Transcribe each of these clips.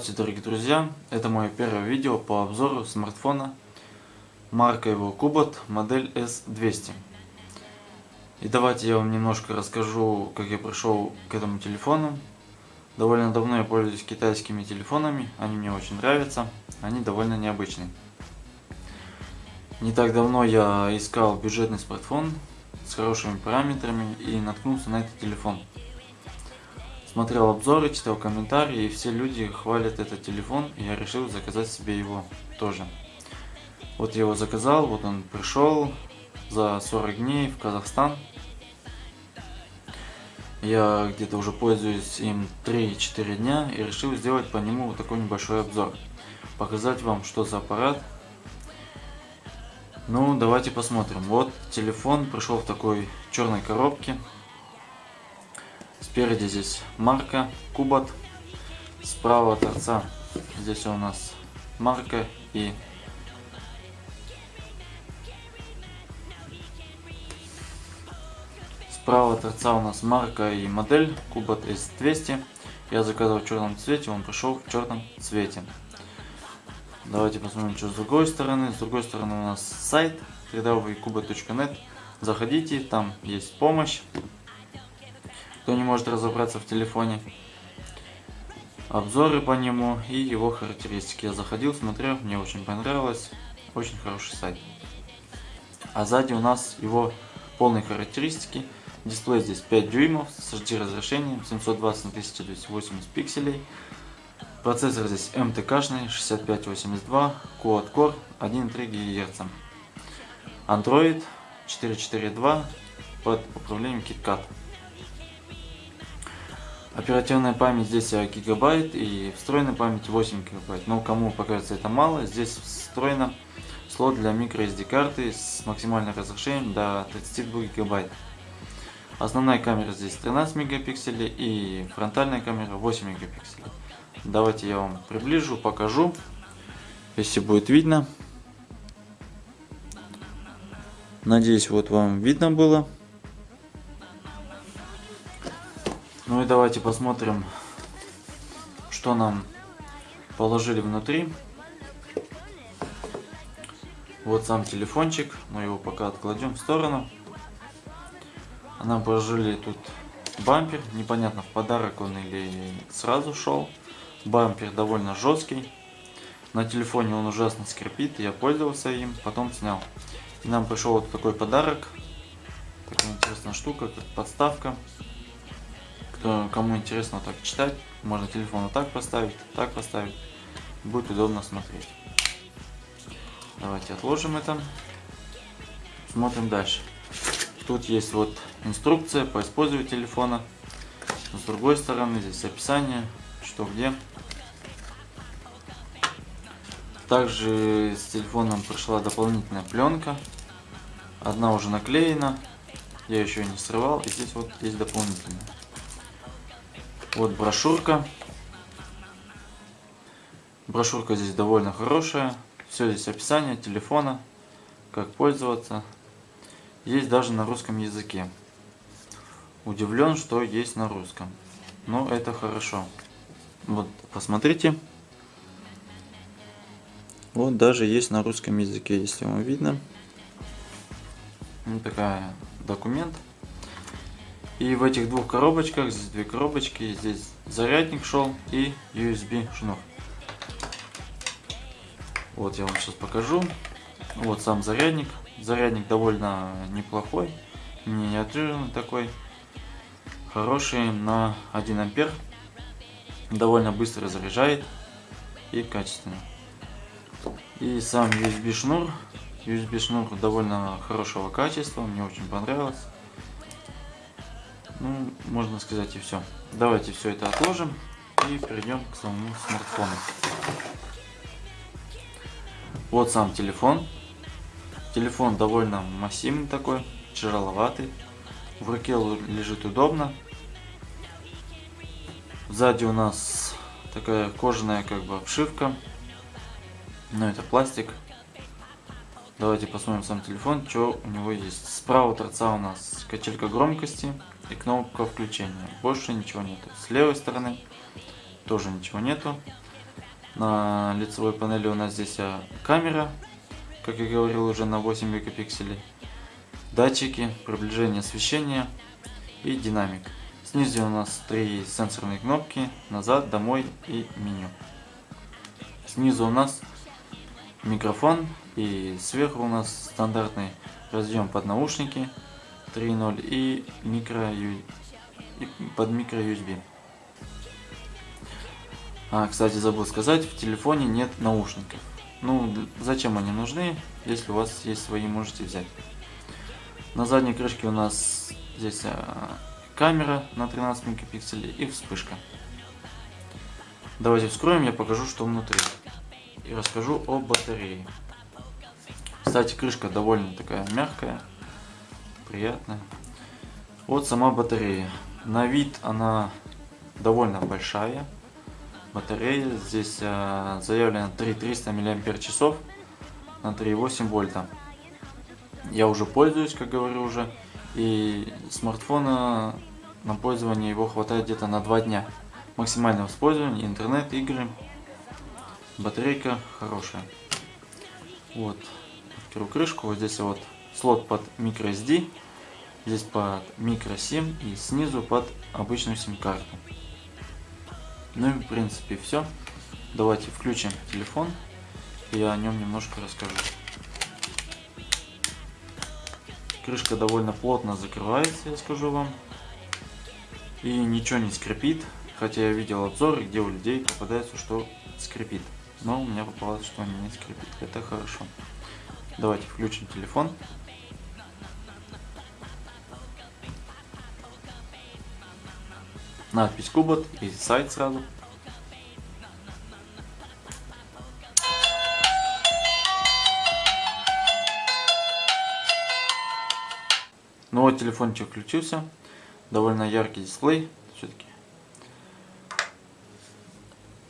Здравствуйте, дорогие друзья! Это мое первое видео по обзору смартфона. Марка его Kubot, модель S200. И давайте я вам немножко расскажу, как я пришел к этому телефону. Довольно давно я пользуюсь китайскими телефонами, они мне очень нравятся, они довольно необычные. Не так давно я искал бюджетный смартфон с хорошими параметрами и наткнулся на этот телефон смотрел обзоры, читал комментарии, и все люди хвалят этот телефон, и я решил заказать себе его тоже. Вот я его заказал, вот он пришел за 40 дней в Казахстан. Я где-то уже пользуюсь им 3-4 дня и решил сделать по нему вот такой небольшой обзор. Показать вам, что за аппарат. Ну, давайте посмотрим. Вот телефон пришел в такой черной коробке. Спереди здесь марка Кубот. Справа торца здесь у нас марка и Справа торца у нас марка и модель Кубот S200. Я заказал в черном цвете, он пришел в черном цвете. Давайте посмотрим, что с другой стороны. С другой стороны у нас сайт www.kubot.net. Заходите, там есть помощь кто не может разобраться в телефоне. Обзоры по нему и его характеристики. Я заходил, смотрел, мне очень понравилось. Очень хороший сайт. А сзади у нас его полные характеристики. Дисплей здесь 5 дюймов с HD разрешением 720 на 1280 пикселей. Процессор здесь МТК-шный 6582, Quad-Core 1,3 ГГц. Android 4.4.2 под управлением KitKat. Оперативная память здесь гигабайт и встроенная память 8 гигабайт. Но кому покажется это мало, здесь встроена слот для microSD карты с максимальным разрешением до 32 гигабайт. Основная камера здесь 13 мегапикселей и фронтальная камера 8 мегапикселей. Давайте я вам приближу, покажу, если будет видно. Надеюсь, вот вам видно было. Ну и давайте посмотрим, что нам положили внутри. Вот сам телефончик, мы его пока откладем в сторону. Нам положили тут бампер, непонятно в подарок он или сразу шел. Бампер довольно жесткий. На телефоне он ужасно скрипит, я пользовался им, потом снял. И нам пришел вот такой подарок. Такая интересная штука, как подставка. Кто, кому интересно так читать, можно телефон вот так поставить, так поставить. Будет удобно смотреть. Давайте отложим это. Смотрим дальше. Тут есть вот инструкция по использованию телефона. С другой стороны здесь описание, что где. Также с телефоном пришла дополнительная пленка. Одна уже наклеена. Я еще не срывал. И здесь вот есть дополнительная. Вот брошюрка. Брошюрка здесь довольно хорошая. Все здесь описание телефона, как пользоваться. Есть даже на русском языке. Удивлен, что есть на русском. Но это хорошо. Вот, посмотрите. Вот даже есть на русском языке, если вам видно. Вот такая документ. И в этих двух коробочках, здесь две коробочки, здесь зарядник шел и USB шнур. Вот я вам сейчас покажу. Вот сам зарядник. Зарядник довольно неплохой, миниатюрный такой. Хороший на 1 ампер. Довольно быстро заряжает и качественно. И сам USB шнур. USB шнур довольно хорошего качества, мне очень понравилось. Ну, можно сказать и все. Давайте все это отложим и перейдем к самому смартфону. Вот сам телефон. Телефон довольно массивный такой, тяжеловатый. В руке лежит удобно. Сзади у нас такая кожаная как бы обшивка. Но это пластик. Давайте посмотрим сам телефон, что у него есть. Справа торца у нас качелька громкости и кнопка включения. Больше ничего нет. С левой стороны тоже ничего нету. На лицевой панели у нас здесь а, камера, как я говорил, уже на 8 мегапикселей. Датчики, приближение освещения и динамик. Снизу у нас три сенсорные кнопки, назад, домой и меню. Снизу у нас микрофон и сверху у нас стандартный разъем под наушники 3.0 и микро и под микро USB. А, кстати, забыл сказать, в телефоне нет наушников. Ну, зачем они нужны, если у вас есть свои, можете взять. На задней крышке у нас здесь а, камера на 13 мегапикселей и вспышка. Давайте вскроем, я покажу, что внутри. И расскажу о батарее. Кстати, крышка довольно такая мягкая, приятная. Вот сама батарея. На вид она довольно большая. Батарея здесь э, заявлено 3300 мАч на 3,8 вольта. Я уже пользуюсь, как говорю уже, и смартфона на пользование его хватает где-то на 2 дня. Максимальное использование, интернет, игры. Батарейка хорошая. Вот. Открою крышку. Вот здесь вот слот под microSD. Здесь под microSIM и снизу под обычную сим-карту. Ну и в принципе все. Давайте включим телефон. Я о нем немножко расскажу. Крышка довольно плотно закрывается, я скажу вам и ничего не скрипит. Хотя я видел обзоры, где у людей попадается, что скрипит. Но у меня попалось, что не скрипит. Это хорошо. Давайте включим телефон. Надпись Кубот и сайт сразу. Ну вот телефончик включился довольно яркий дисплей все-таки.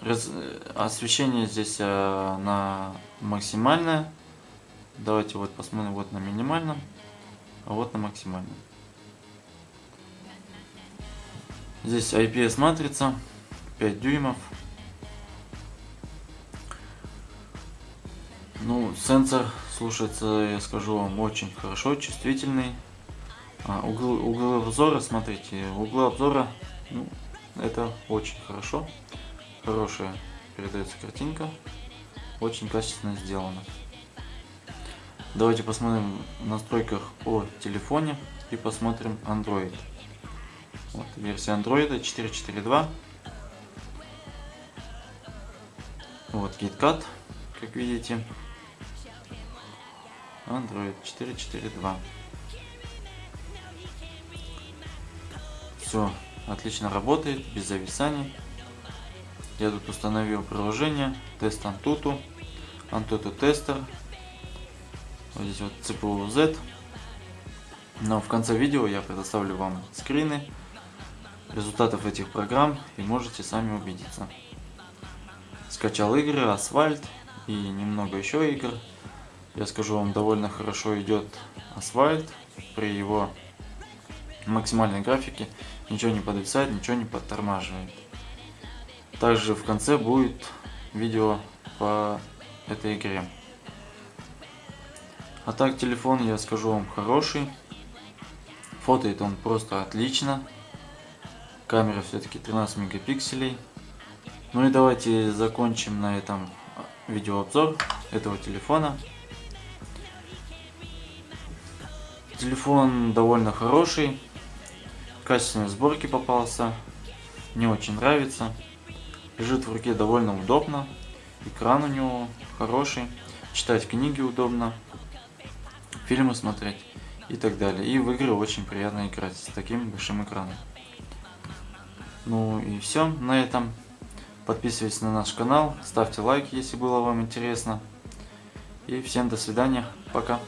Раз... Освещение здесь а, на максимальное. Давайте вот посмотрим вот на минимальном, а вот на максимальном. Здесь IPS матрица 5 дюймов. Ну, сенсор слушается, я скажу вам, очень хорошо, чувствительный. А, углы, углы обзора, смотрите, углы обзора, ну, это очень хорошо. Хорошая передается картинка, очень качественно сделано. Давайте посмотрим в настройках о телефоне и посмотрим Android. Вот, версия Android 4.4.2. Вот KitKat, как видите. Android 4.4.2. Все отлично работает, без зависаний. Я тут установил приложение тест Antutu, Antutu тестер. Вот здесь вот CPU Z. Но в конце видео я предоставлю вам скрины результатов этих программ и можете сами убедиться. Скачал игры, асфальт и немного еще игр. Я скажу вам, довольно хорошо идет асфальт при его максимальной графике ничего не подвисает, ничего не подтормаживает. Также в конце будет видео по этой игре. А так телефон, я скажу вам, хороший. Фотоет он просто отлично. Камера все-таки 13 мегапикселей. Ну и давайте закончим на этом видеообзор этого телефона. Телефон довольно хороший качественной сборки попался. Не очень нравится. Лежит в руке довольно удобно. Экран у него хороший. Читать книги удобно. Фильмы смотреть и так далее. И в игры очень приятно играть с таким большим экраном. Ну и все на этом. Подписывайтесь на наш канал, ставьте лайк, если было вам интересно. И всем до свидания, пока.